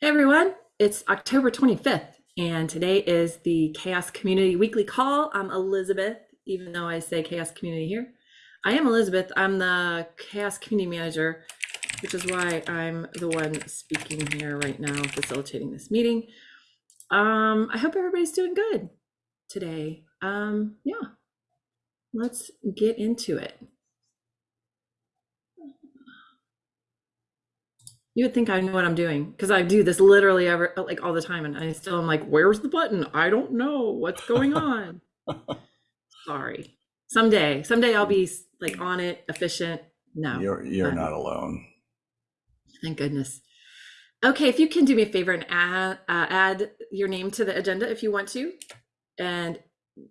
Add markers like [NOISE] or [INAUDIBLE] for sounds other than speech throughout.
Hey everyone, it's October 25th, and today is the Chaos Community Weekly Call. I'm Elizabeth, even though I say Chaos Community here. I am Elizabeth. I'm the Chaos Community Manager, which is why I'm the one speaking here right now, facilitating this meeting. Um, I hope everybody's doing good today. Um, yeah, let's get into it. You would think I know what I'm doing because I do this literally ever like all the time, and I still am like, "Where's the button? I don't know what's going [LAUGHS] on." Sorry. Someday, someday I'll be like on it, efficient. No, You're you're I'm- not alone. Thank goodness. Okay, if you can do me a favor and add uh, add your name to the agenda if you want to, and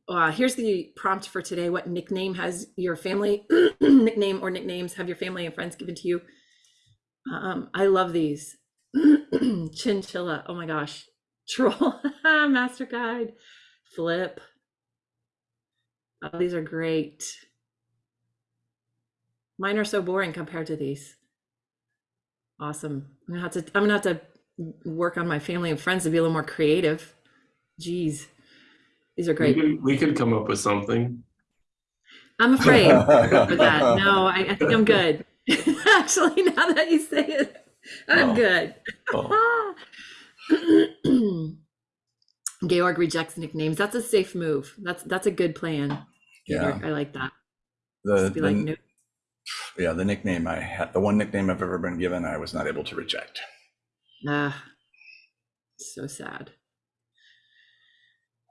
uh, here's the prompt for today: What nickname has your family [CLEARS THROAT] nickname or nicknames have your family and friends given to you? Um, I love these. [CLEARS THROAT] Chinchilla. Oh my gosh. [LAUGHS] Troll. [LAUGHS] Master Guide. Flip. Oh, these are great. Mine are so boring compared to these. Awesome. I'm gonna have to I'm gonna have to work on my family and friends to be a little more creative. Jeez. These are We great. could, we could come up with something. I'm afraid [LAUGHS] that. No, I, I think I'm good. [LAUGHS] Actually, now that you say it, I'm Oh. good. Oh, [LAUGHS] Georg rejects nicknames. That's a safe move. That's that's a good plan. yeah. Georg. I like that. The, be like, the- nope. yeah, the nickname I had, the one nickname I've ever been given, I was not able to reject. Ah, so sad.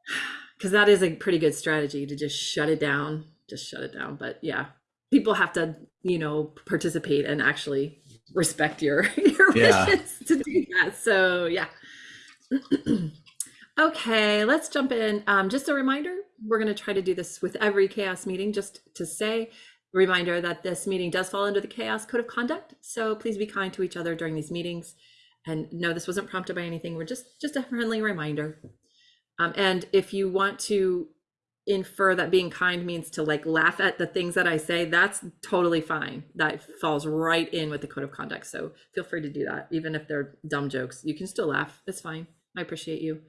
[SIGHS] Because that is a pretty good strategy to just shut it down. Just shut it down. But yeah, people have to, you know, participate and actually respect your [LAUGHS] your Yeah. wishes to do that. So yeah. [CLEARS THROAT] okay, let's jump in. Um, just a reminder, we're going to try to do this with every chaos meeting. Just to say, reminder that this meeting does fall under the chaos code of conduct. So please be kind to each other during these meetings. And no, this wasn't prompted by anything. We're just just a friendly reminder. Um, and if you want to infer that being kind means to like laugh at the things that I say, that's totally fine. That falls right in with the code of conduct. So feel free to do that, even if they're dumb jokes. You can still laugh. It's fine. I appreciate you.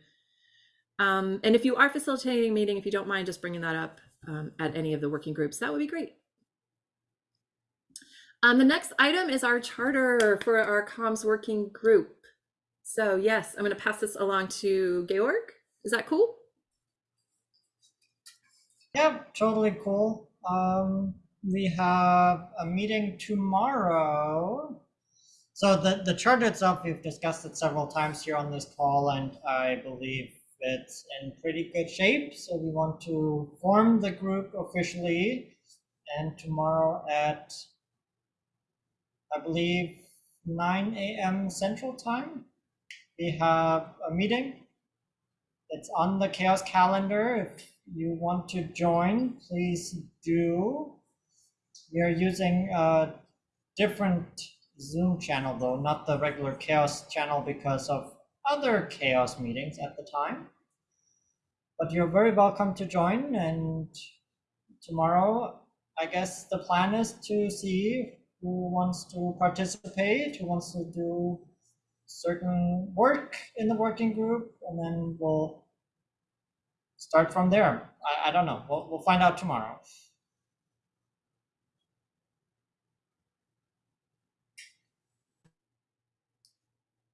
Um, and if you are facilitating a meeting, if you don't mind just bringing that up um, at any of the working groups, that would be great. Um, the next item is our charter for our comms working group. So yes, I'm going to pass this along to Georg. Is that cool? Yeah, totally cool. Um, we have a meeting tomorrow. So the, the charter itself, we've discussed it several times here on this call, and I believe it's in pretty good shape. So we want to form the group officially. And tomorrow at, I believe, 9 a.m. Central Time, we have a meeting. It's on the chaos calendar. If you want to join, please do. We are using a different Zoom channel though, not the regular chaos channel because of other chaos meetings at the time. But you're very welcome to join and tomorrow, I guess the plan is to see who wants to participate, who wants to do certain work in the working group, and then we'll start from there. I, I don't know. We'll, we'll find out tomorrow.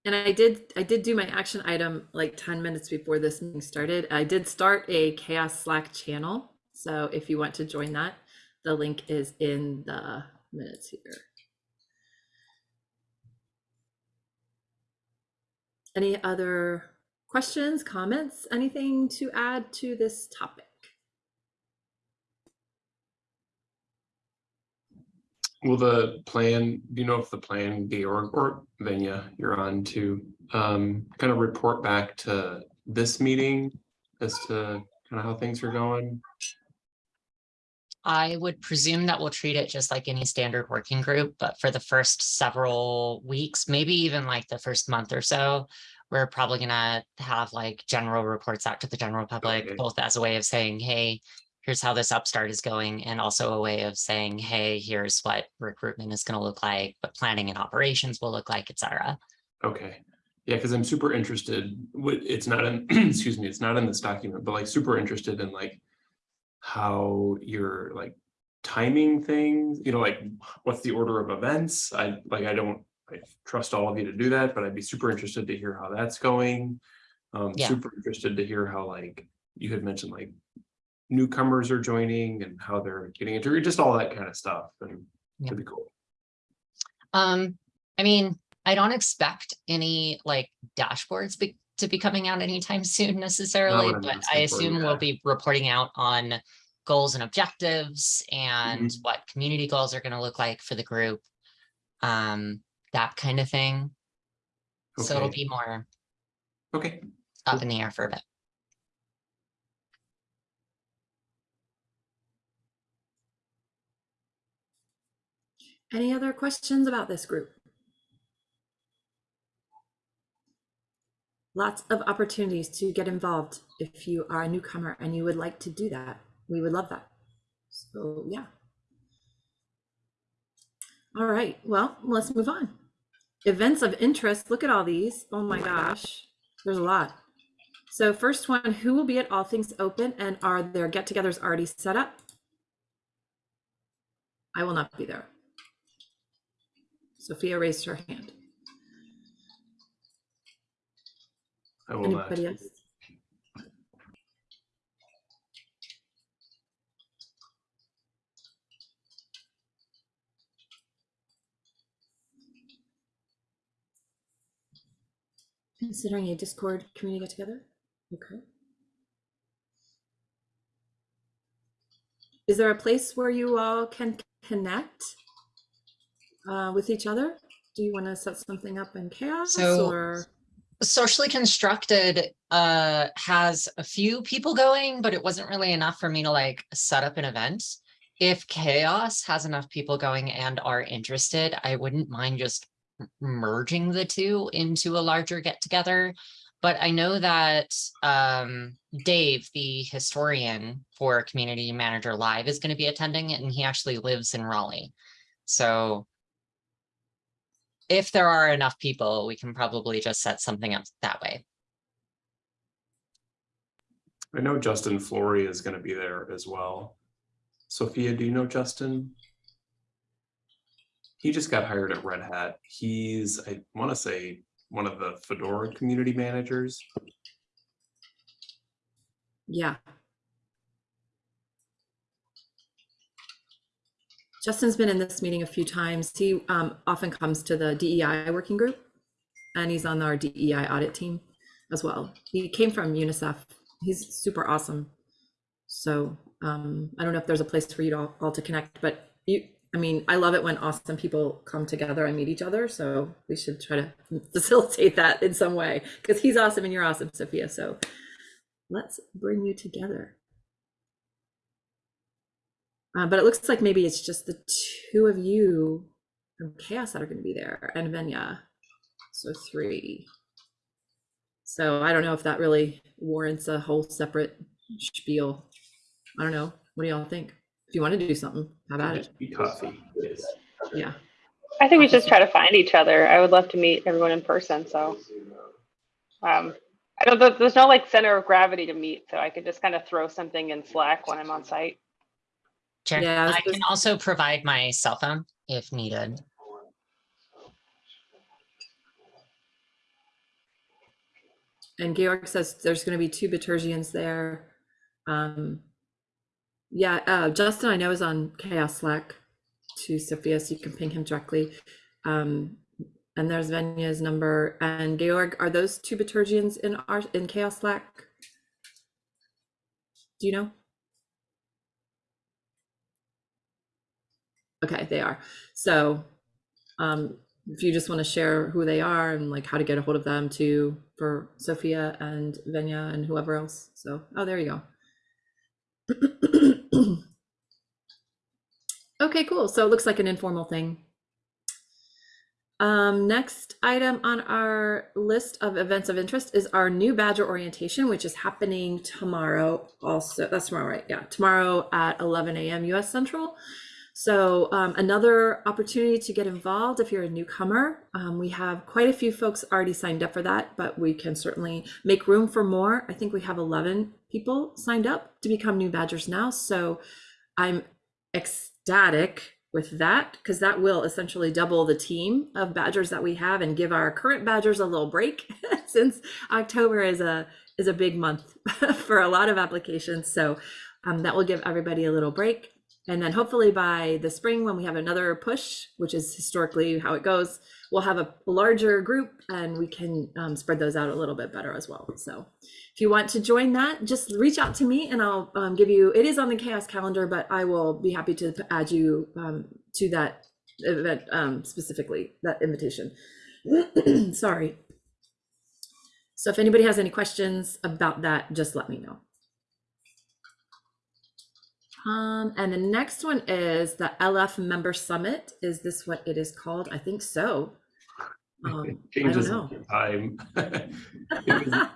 And I did I did do my action item like 10 minutes before this meeting started. I did start a chaos Slack channel. So if you want to join that, the link is in the minutes here. Any other questions, comments, anything to add to this topic? Will the plan, do you know if the plan, Georg or Venya, you're on to um, kind of report back to this meeting as to kind of how things are going? I would presume that we'll treat it just like any standard working group, but for the first several weeks, maybe even like the first month or so, we're probably gonna have like general reports out to the general public, Okay. both as a way of saying, hey, here's how this upstart is going, and also a way of saying, hey, here's what recruitment is gonna look like, what planning and operations will look like, et cetera. Okay, Yeah, because I'm super interested, it's not in, [CLEARS THROAT] excuse me, it's not in this document, but like super interested in like how you're like timing things, you know, like what's the order of events? I like, I don't, I trust all of you to do that, but I'd be super interested to hear how that's going. Um, Yeah. super interested to hear how like, you had mentioned like newcomers are joining and how they're getting into, just all that kind of stuff and Yeah. it'd be cool. Um, I mean, I don't expect any like dashboards be- to be coming out anytime soon necessarily, but I announcement for you, assume yeah. we'll be reporting out on goals and objectives and Mm-hmm. what community goals are gonna look like for the group. Um, that kind of thing. So it'll be more Okay, up in the air for a bit. Any other questions about this group? Lots of opportunities to get involved if you are a newcomer and you would like to do that. We would love that. So, yeah. All right, well, let's move on. Events of interest, look at all these. Oh my gosh, there's a lot. So first one, who will be at All Things Open and are their get-togethers already set up? I will not be there. Sophia raised her hand. I will not. Anybody else? Considering a Discord community get together? Okay. Is there a place where you all can connect uh, with each other? Do you want to set something up in chaos So- or? Socially constructed uh has a few people going, but it wasn't really enough for me to like set up an event. If chaos has enough people going and are interested, I wouldn't mind just merging the two into a larger get together. But I know that um Dave, the historian for Community Manager Live, is going to be attending and he actually lives in Raleigh. So if there are enough people, we can probably just set something up that way. I know Justin Flory is gonna be there as well. Sophia, do you know Justin? He just got hired at Red Hat. He's, I wanna say, one of the Fedora community managers. Yeah. Justin's been in this meeting a few times. He um, often comes to the DEI working group and he's on our DEI audit team as well. He came from UNICEF. He's super awesome. So um, I don't know if there's a place for you all, all to connect, but you, I mean, I love it when awesome people come together and meet each other. So we should try to [LAUGHS] facilitate that in some way because he's awesome and you're awesome, Sophia. So let's bring you together. Uh, but it looks like maybe it's just the two of you from Chaos that are going to be there and Venya. So three. So I don't know if that really warrants a whole separate spiel. I don't know. What do y'all think? If you want to do something, how about it? Be coffee. yes. Yeah. I think we should just try to find each other. I would love to meet everyone in person, so. Um, I don't, there- there's no like center of gravity to meet, so I could just kind of throw something in Slack when I'm on site. Sure. Yeah, I I can just- also provide my cell phone if needed. And Georg says there's going to be two Bitergians there. Um, yeah, uh, Justin, I know is on Chaos Slack to Sophia, so you can ping him directly. Um, and there's Venya's number. And Georg, are those two Bitergians in our in Chaos Slack? Do you know? Okay, they are. So, um, if you just want to share who they are and like how to get a hold of them too for Sophia and Venya and whoever else. So, oh, there you go. [CLEARS THROAT] okay, cool. So it looks like an informal thing. Um, next item on our list of events of interest is our new Badger orientation, which is happening tomorrow. Also, that's tomorrow, right? Yeah, tomorrow at 11 a.m. U.S. Central. So um, another opportunity to get involved if you're a newcomer. Um, we have quite a few folks already signed up for that, but we can certainly make room for more. I think we have 11 people signed up to become new badgers now. So I'm ecstatic with that because that will essentially double the team of badgers that we have and give our current badgers a little break [LAUGHS] since October is a is a big month [LAUGHS] for a lot of applications. So um, that will give everybody a little break. And then hopefully by the spring, when we have another push, which is historically how it goes, we'll have a larger group and we can um, spread those out a little bit better as well. So if you want to join that, just reach out to me and I'll um, give you, it is on the chaos calendar, but I will be happy to add you um, to that event um, specifically, that invitation. [CLEARS THROAT] Sorry. So if anybody has any questions about that, just let me know. Um, and the next one is the LF Member Summit. Is this what it is called? I think so. Um, [LAUGHS] Changes time. [LAUGHS]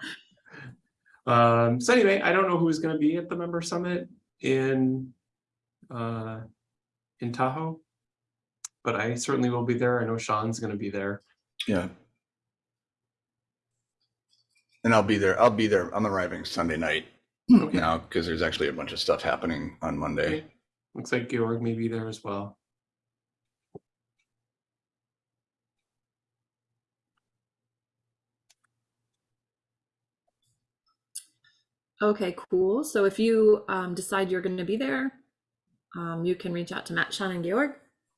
Um, so anyway, I don't know who's gonna be at the member summit in uh, in Tahoe. But I certainly will be there. I know Sean's gonna be there. Yeah. And I'll be there. I'll be there. I'm arriving Sunday night Okay. now because there's actually a bunch of stuff happening on Monday. Looks like Georg may be there as well. Okay, cool. So if you um, decide you're going to be there, um, you can reach out to Matt, Sean, and Georg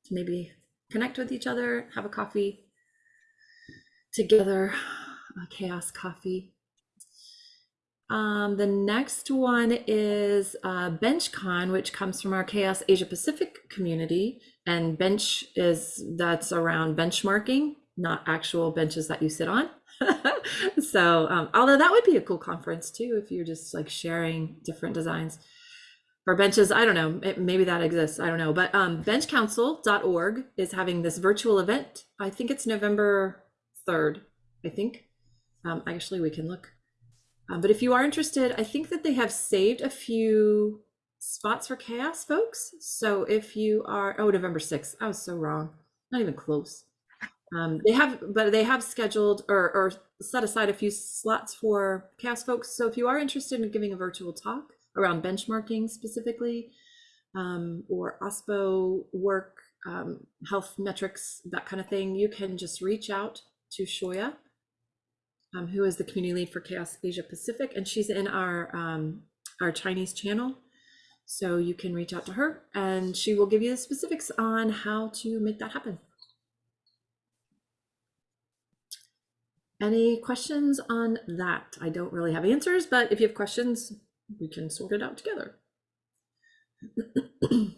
to maybe connect with each other, have a coffee together, a chaos coffee. Um, the next one is uh, BenchCon, which comes from our Chaos Asia Pacific community. And bench is that's around benchmarking, not actual benches that you sit on. [LAUGHS] [LAUGHS] so, um, although that would be a cool conference too, if you're just like sharing different designs for benches. I don't know, it- maybe that exists. I don't know. But um, benchcouncil.org is having this virtual event. I think it's November 3rd, I think. Um, actually, we can look. Um, but if you are interested, I think that they have saved a few spots for chaos folks. So if you are, oh, November 6th, I was so wrong. Not even close. Um, they have, but they have scheduled or, or set aside a few slots for chaos folks. So if you are interested in giving a virtual talk around benchmarking specifically, um, or OSPO work, um, health metrics, that kind of thing, you can just reach out to Xiaoya um, who is the community lead for Chaos Asia Pacific, and she's in our um, our Chinese channel. So you can reach out to her, and she will give you the specifics on how to make that happen. Any questions on that? I don't really have answers, but if you have questions, we can sort it out together. [CLEARS THROAT]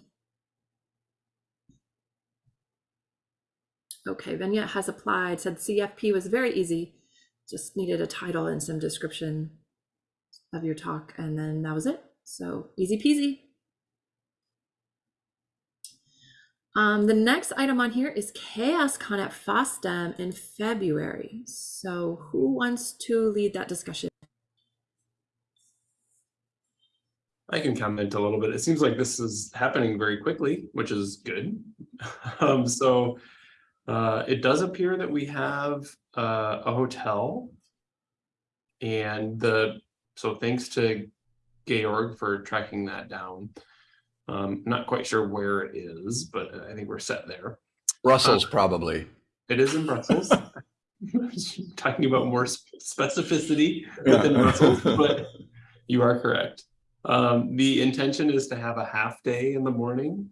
Okay, Venya has applied, said CFP was very easy just needed a title and some description of your talk, and then that was it. So easy peasy. Um, the next item on here is ChaosCon at FOSDEM in February. So who wants to lead that discussion? I can comment a little bit. It seems like this is happening very quickly, which is good. [LAUGHS] Um, so uh, it does appear that we have uh, a hotel. And the, so thanks to Georg for tracking that down. Um, not quite sure where it is, but I think we're set there. Russell's probably. It is in Brussels. [LAUGHS] Talking about more sp- specificity within Yeah. Brussels, [LAUGHS] but you are correct. Um, the intention is to have a half day in the morning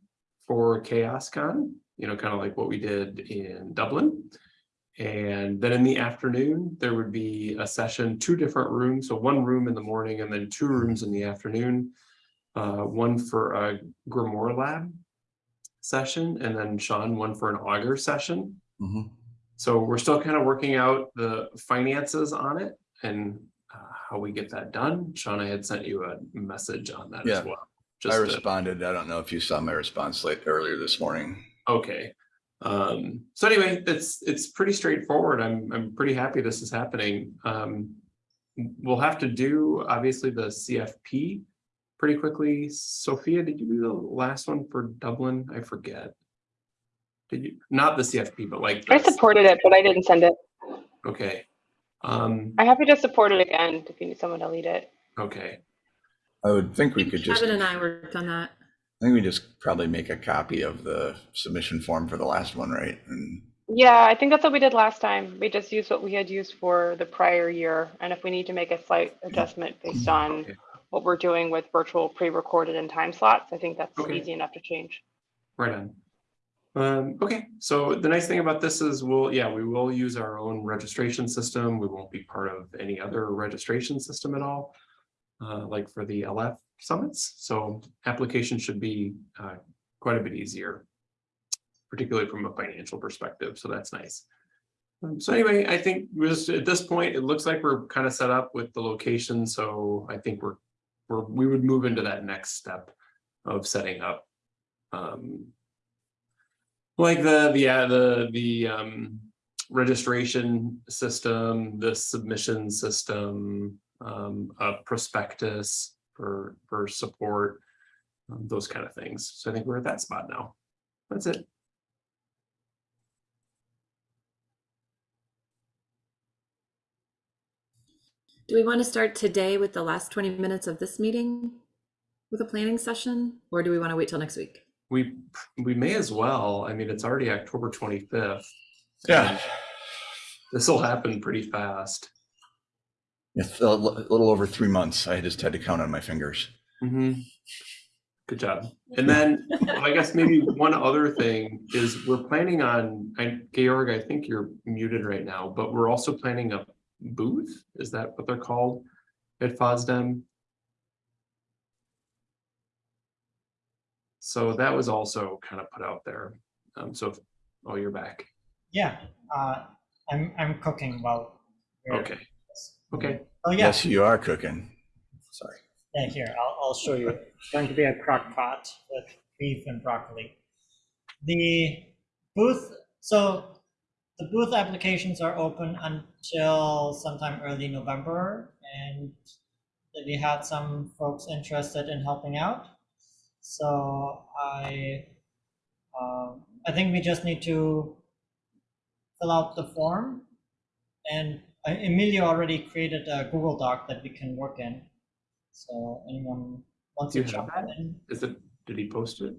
for ChaosCon, you know, kind of like what we did in Dublin. And then in the afternoon, there would be a session, two different rooms, so one room in the morning and then two rooms in the afternoon. Uh, one for a Grimoire Lab session, and then Sean, one for an Augur session. Mhm. So we're still kind of working out the finances on it and uh, how we get that done. Sean, I had sent you a message on that Yeah. as well. I Just to- responded. I don't know if you saw my response late earlier this morning. okay. Um, so anyway, it's it's pretty straightforward. I'm I'm pretty happy this is happening. Um, we'll have to do obviously the CFP pretty quickly. Sophia, did you do the last one for Dublin? I forget. Did you, not the CFP, but like. I supported it, but I didn't send it. Okay. Um, I'm happy to support it again if you need someone to lead it. okay, I would think we could just, Kevin and I I worked on that. I think we just probably make a copy of the submission form for the last one, right? And Yeah, I think that's what we did last time. We just used what we had used for the prior year. And if we need to make a slight adjustment based on Okay. What we're doing with virtual pre-recorded and time slots, I think that's Okay. easy enough to change. right on. Um, okay, so the nice thing about this is we'll, yeah, we will use our own registration system. We won't be part of any other registration system at all. Uh, like for the LF summits, so application should be, uh, quite a bit easier. Particularly from a financial perspective, so that's nice. Um, so anyway, I think just at this point, it looks like we're kind of set up with the location, so I think we're, we're, we would move into that next step of setting up. Um, like the, the, uh, the, the, um, registration system, the submission system, um, a prospectus for, for support, um, those kind of things. So I think we're at that spot now. That's it. Do we want to start today with the last 20 minutes of this meeting with a planning session, or do we want to wait till next week? We, we may as well, I mean, it's already October twenty-fifth. yeah, This will happen pretty fast. it's a little over three months. I just had to count on my fingers. Mm Mhm. Good job. And then I guess maybe one other thing is we're planning on, and Georg, I think you're muted right now, but we're also planning a booth. Is that what they're called at FOSDEM? So that was also kind of put out there. Um, so, if- oh, you're back. Yeah, uh, I'm, I'm cooking while. we're- Okay, okay. Oh, yeah, Yes, you are cooking. Sorry. yeah, here, I'll, I'll show you. It's going to be a crock pot with beef and broccoli. The booth, so the booth applications are open until sometime early November. And we had some folks interested in helping out. So I, um, I think we just need to fill out the form. And uh, Emilio already created a Google Doc that we can work in. So anyone wants to jump in? Is it, did he post it?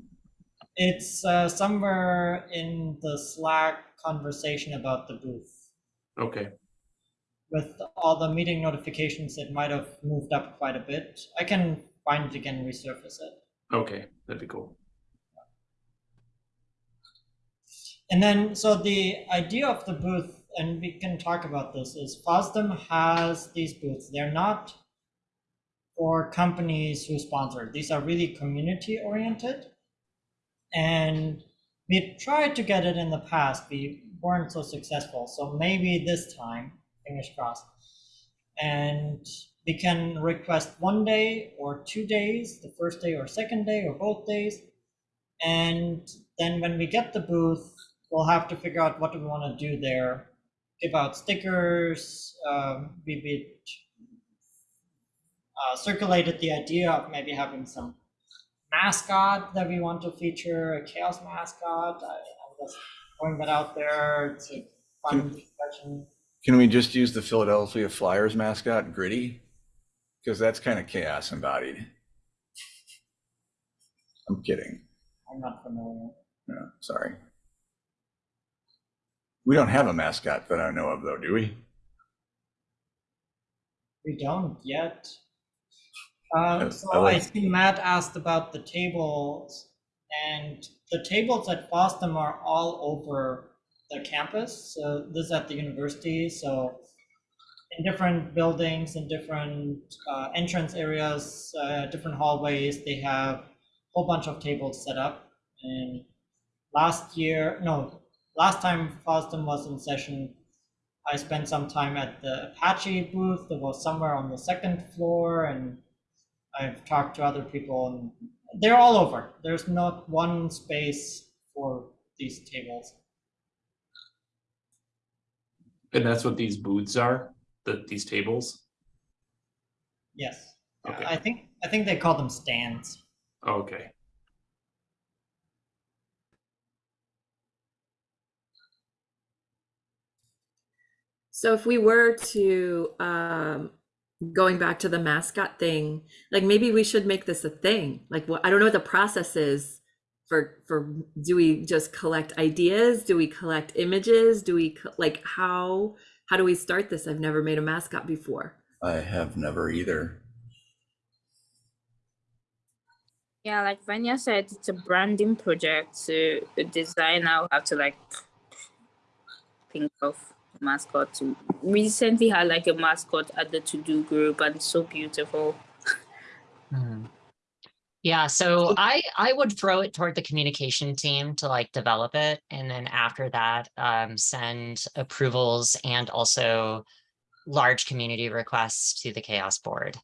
It's uh, somewhere in the Slack conversation about the booth. Okay, With all the meeting notifications, it might have moved up quite a bit. I can find it again and resurface it. okay, that'd be cool. And then, so the idea of the booth, and we can talk about this, is FOSDEM has these booths. They're not for companies who sponsor. These are really community oriented. And we tried to get it in the past. We weren't so successful. So maybe this time, fingers crossed. And we can request one day or two days, the first day or second day or both days. And then when we get the booth, we'll have to figure out what do we want to do there. Give out stickers. Um, we, we uh, circulated the idea of maybe having some mascot that we want to feature, a chaos mascot. I, I'm just throwing that out there. It's a fun discussion. Can we just use the Philadelphia Flyers mascot, Gritty? Because that's kind of chaos embodied. I'm kidding. I'm not familiar. Yeah, sorry. We don't have a mascot that I know of, though, do we? We don't yet. Uh, so I I see Matt asked about the tables, and the tables at FOSDEM are all over the campus. So this is at the university, so in different buildings, in different uh, entrance areas, uh, different hallways, they have a whole bunch of tables set up. And last year, no, last time FOSDEM was in session, I spent some time at the Apache booth that was somewhere on the second floor, and I've talked to other people, and they're all over. There's not one space for these tables. And that's what these booths are, the, these tables? Yes, Okay. I think I think they call them stands. Okay. So if we were to, um, going back to the mascot thing, like maybe we should make this a thing. Like, what, I don't know what the process is for, for, do we just collect ideas? Do we collect images? Do we, like, how, how do we start this? I've never made a mascot before. I have never either. Yeah, like Vanya said, it's a branding project. So the designer will have to like think of a mascot. To recently had like a mascot at the to do group, and so beautiful. Hmm. Yeah, so I I would throw it toward the communication team to like develop it, and then after that, um, send approvals and also large community requests to the chaos board.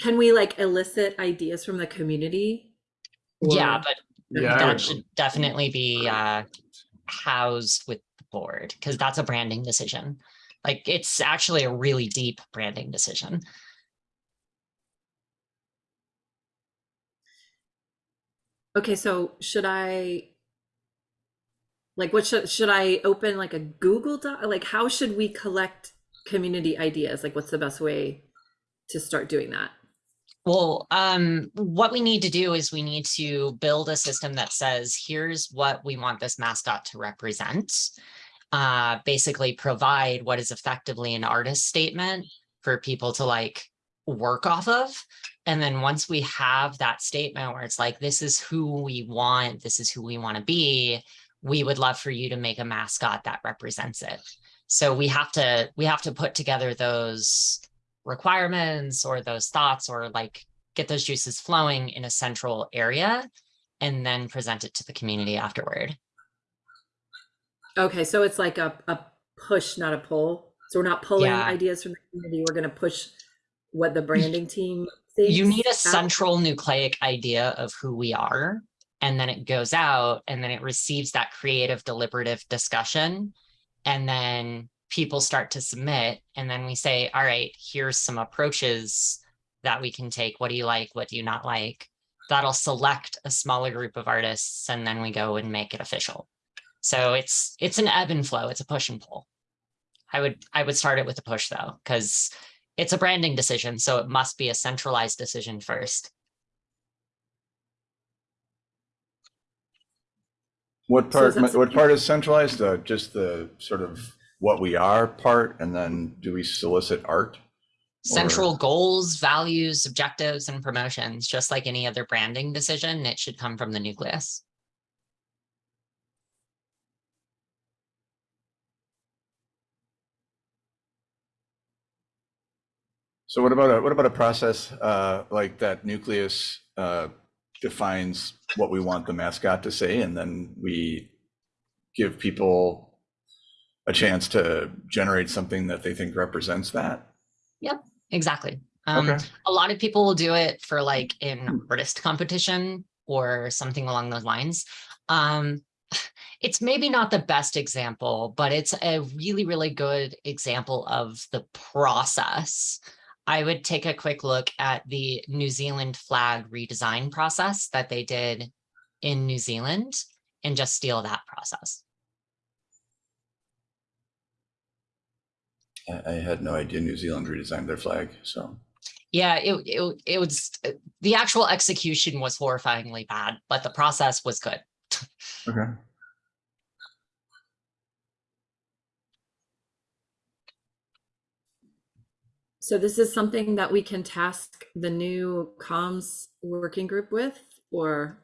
Can we like elicit ideas from the community? Yeah, but Yeah, that should definitely be uh housed with the board because that's a branding decision. Like it's actually a really deep branding decision. Okay, so should I like what should should I open like a Google Doc? Like how should we collect community ideas? Like what's the best way to start doing that? Well, um, what we need to do is we need to build a system that says, here's what we want this mascot to represent. Uh, basically provide what is effectively an artist statement for people to like work off of. And then once we have that statement where it's like, this is who we want, this is who we want to be, we would love for you to make a mascot that represents it. So we have to, we have to put together those requirements or those thoughts or like get those juices flowing in a central area and then present it to the community afterward. Okay, so it's like a, a push, not a pull. So we're not pulling Yeah. ideas from the community. We're gonna push what the branding team thinks. You need a out. central nucleic idea of who we are. And then it goes out and then it receives that creative deliberative discussion. And then people start to submit and then we say, all right, here's some approaches that we can take. What do you like? What do you not like? That'll select a smaller group of artists and then we go and make it official. So it's it's an ebb and flow. It's a push and pull. I would I would start it with a push though, because it's a branding decision, so it must be a centralized decision first. What part, is that what part is centralized? Uh, just the sort of what we are part, and then do we solicit art? Central goals, values, objectives, and promotions, just like any other branding decision, it should come from the nucleus. So what about a, what about a process, uh, like that nucleus, uh, defines what we want the mascot to say, and then we give people a chance to generate something that they think represents that? Yep, exactly. Um, Okay. a lot of people will do it for like an artist competition or something along those lines. Um, it's maybe not the best example, but it's a really, really good example of the process. I would take a quick look at the New Zealand flag redesign process that they did in New Zealand and just steal that process. I, I had no idea New Zealand redesigned their flag, so. Yeah, it, it, it was, the actual execution was horrifyingly bad, but the process was good. Okay. So this is something that we can task the new comms working group with, or,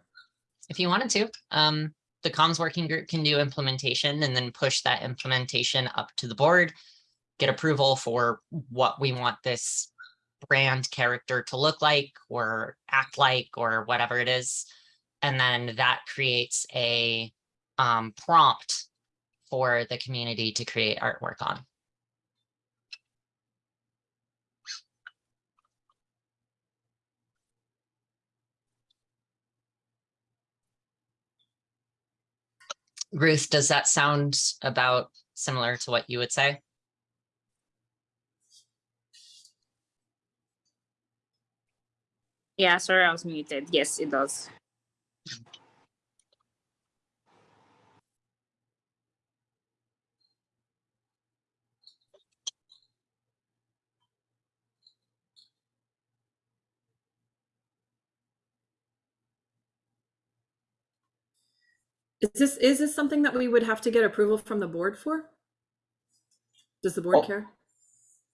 if you wanted to. Um, the comms working group can do implementation and then push that implementation up to the board, get approval for what we want this brand character to look like or act like or whatever it is. And then that creates a um, prompt for the community to create artwork on. Ruth, does that sound about similar to what you would say? Yeah, sorry, I was muted. Yes, it does. Is this, is this something that we would have to get approval from the board for? Does the board Oh. care?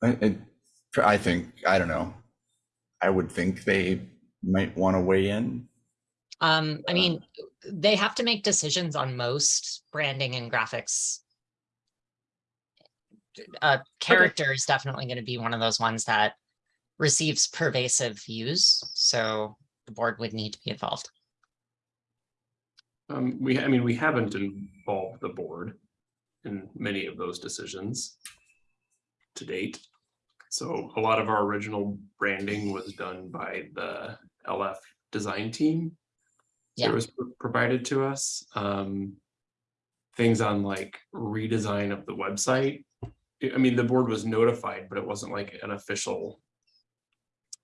I, I- I think, I don't know. I would think they might want to weigh in. Um, I mean, they have to make decisions on most branding and graphics. Uh, character is definitely going to be one of those ones that receives pervasive views, so the board would need to be involved. Um, we, I mean, we haven't involved the board in many of those decisions to date. So a lot of our original branding was done by the LF design team. Yeah. It was pro- provided to us. Um, things on like redesign of the website. I- mean, the board was notified, but it wasn't like an official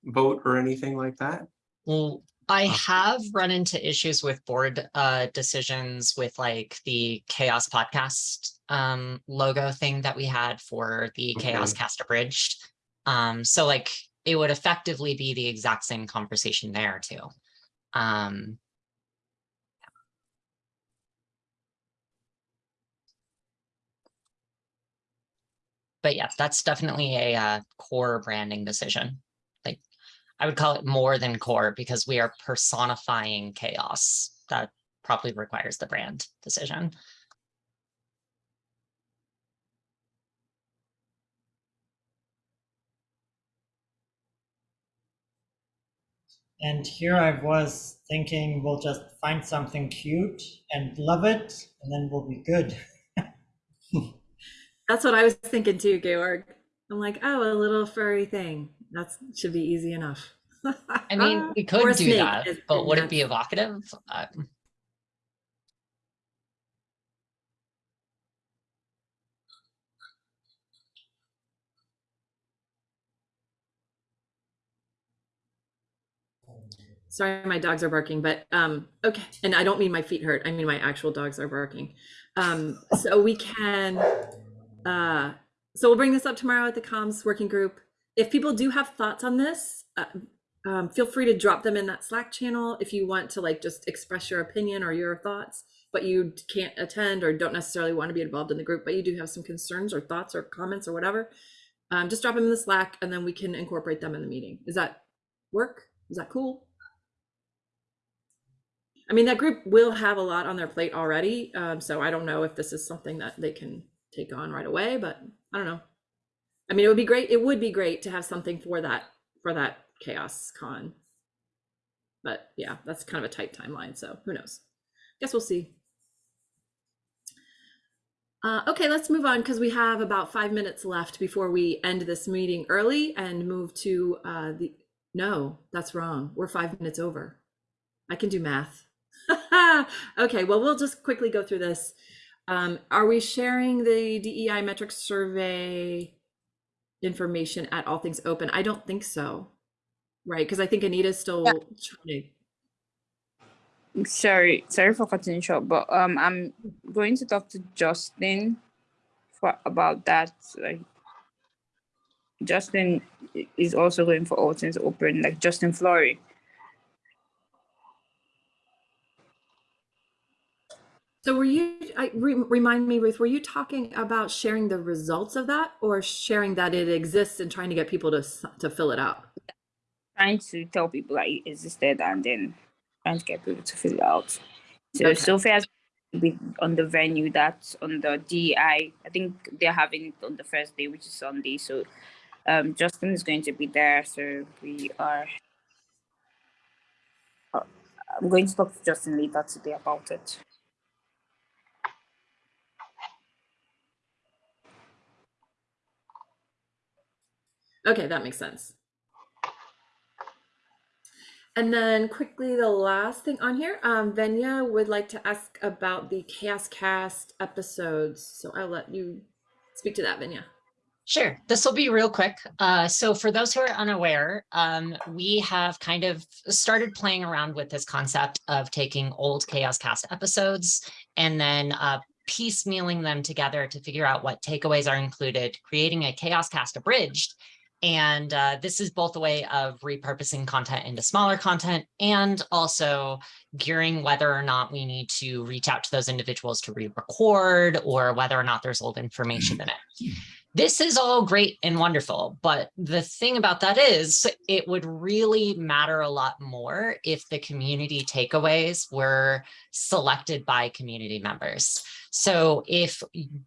vote or anything like that. Well, I Uh, have run into issues with board uh decisions with like the Chaos Podcast um logo thing that we had for the Chaos Cast Abridged. Um, so like it would effectively be the exact same conversation there too. Um, but yeah, that's definitely a uh core branding decision. Like I would call it more than core because we are personifying chaos. That probably requires the brand decision. And here I was thinking we'll just find something cute and love it, and then we'll be good. [LAUGHS] That's what I was thinking too, Georg. I'm like, oh, a little furry thing. That should be easy enough. I mean, we [LAUGHS] could do snake that, is- but would it be evocative? Uh, Sorry, my dogs are barking, but um, okay. And I don't mean my feet hurt. I mean my actual dogs are barking. Um, so we can, uh, so we'll bring this up tomorrow at the comms working group. If people do have thoughts on this, uh, um, feel free to drop them in that Slack channel if you want to like just express your opinion or your thoughts, but you can't attend or don't necessarily want to be involved in the group, but you do have some concerns or thoughts or comments or whatever. Um, just drop them in the Slack and then we can incorporate them in the meeting. is that work? Is that cool? I mean, that group will have a lot on their plate already, um, so I don't know if this is something that they can take on right away, but I don't know. I mean, it would be great, it would be great to have something for that, for that chaos con. But yeah, that's kind of a tight timeline, so who knows? Guess we'll see. Uh, okay, let's move on because we have about five minutes left before we end this meeting early and move to uh, the, no, that's wrong. We're five minutes over. I can do math. [LAUGHS] okay, well, we'll just quickly go through this. Um, are we sharing the DEI metrics survey information at All Things Open? I don't think so. Right, because I think Anita's still trying to Sorry, sorry for cutting short, but um, I'm going to talk to Justin for about that. Like, Justin is also going for all things open, like Justin Flory. So were you, I, re, remind me, Ruth, were you talking about sharing the results of that or sharing that it exists and trying to get people to, to fill it out? Trying to tell people that it existed and then trying to get people to fill it out. So Okay. Sophia has been on the venue that's on the DI. I think they're having it on the first day, which is Sunday. So um, Justin is going to be there. So we are. uh, I'm going to talk to Justin later today about it. Okay, that makes sense. And then quickly, the last thing on here, um, Venya would like to ask about the Chaos Cast episodes. So I'll let you speak to that, Venya. Sure, this will be real quick. Uh, so for those who are unaware, um, we have kind of started playing around with this concept of taking old Chaos Cast episodes and then uh, piecemealing them together to figure out what takeaways are included, creating a Chaos Cast abridged. And uh, this is both a way of repurposing content into smaller content and also gearing whether or not we need to reach out to those individuals to re-record or whether or not there's old information in it this is all great and wonderful, but the thing about that is it would really matter a lot more if the community takeaways were selected by community members. So if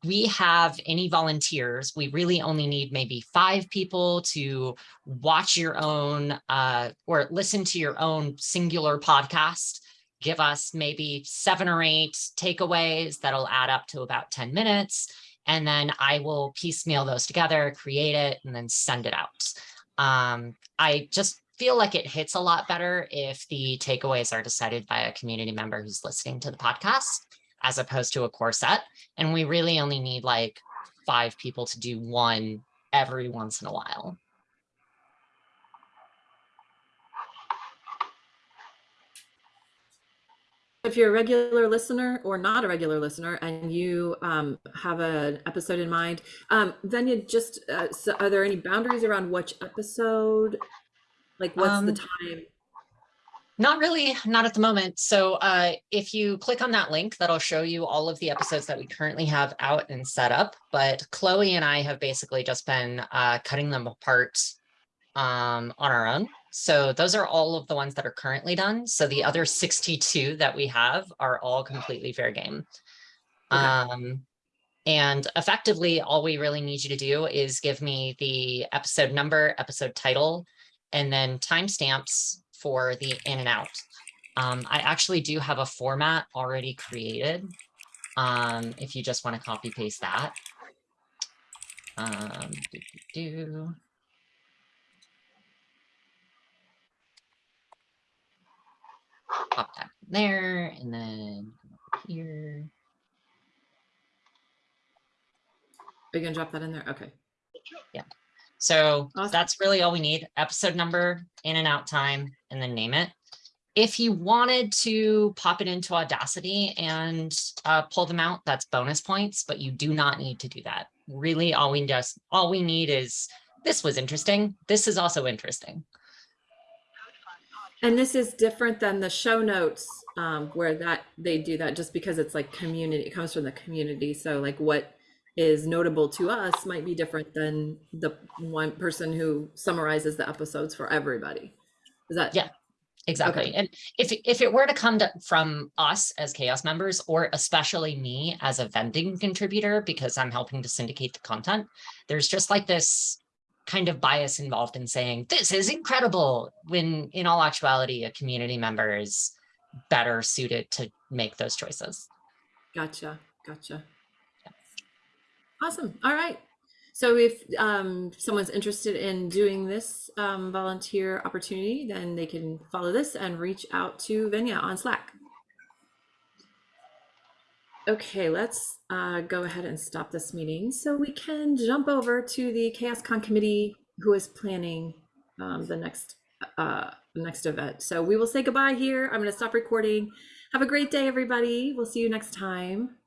we have any volunteers, we really only need maybe five people to watch your own uh, or listen to your own singular podcast. Give us maybe seven or eight takeaways that'll add up to about 10 minutes and then I will piecemeal those together, create it, and then send it out. Um, I just feel like it hits a lot better if the takeaways are decided by a community member who's listening to the podcast, as opposed to a core set. And we really only need like five people to do one every once in a while. If you're a regular listener or not a regular listener and you um, have an episode in mind, um, then you just, uh, so are there any boundaries around which episode? Like what's the Um, time? Not really, not at the moment. So uh, if you click on that link, that'll show you all of the episodes that we currently have out and set up. But Chloe and I have basically just been uh, cutting them apart um, on our own. So those are all of the ones that are currently done. So the other 62 that we have are all completely fair game. Okay. Um, and effectively, all we really need you to do is give me the episode number, episode title, and then timestamps for the in and out. Um, I actually do have a format already created. Um, if you just want to copy paste that. Um. Pop that in there and then come over here. Are you gonna drop that in there? Okay. So Awesome. that's really all we need. Episode number, in and out time, and then name it. If you wanted to pop it into Audacity and uh, pull them out, that's bonus points, but you do not need to do that. Really, all we just, all we need is, this was interesting. This is also interesting. And this is different than the show notes um, where that they do that just because it's like community, it comes from the community. So like what is notable to us might be different than the one person who summarizes the episodes for everybody. Is that? Yeah. Exactly. And if, if it were to come to, from us as CHAOSS members, or especially me as a vending contributor, because I'm helping to syndicate the content, there's just like this kind of bias involved in saying, this is incredible, when in all actuality, a community member is better suited to make those choices. Gotcha. Gotcha. Awesome. All right. So if um, someone's interested in doing this um, volunteer opportunity, then they can follow this and reach out to Venya on Slack. Okay, let's uh, go ahead and stop this meeting so we can jump over to the CHAOSScon committee who is planning um, the next uh, next event. So we will say goodbye here. I'm going to stop recording. Have a great day, everybody. We'll see you next time.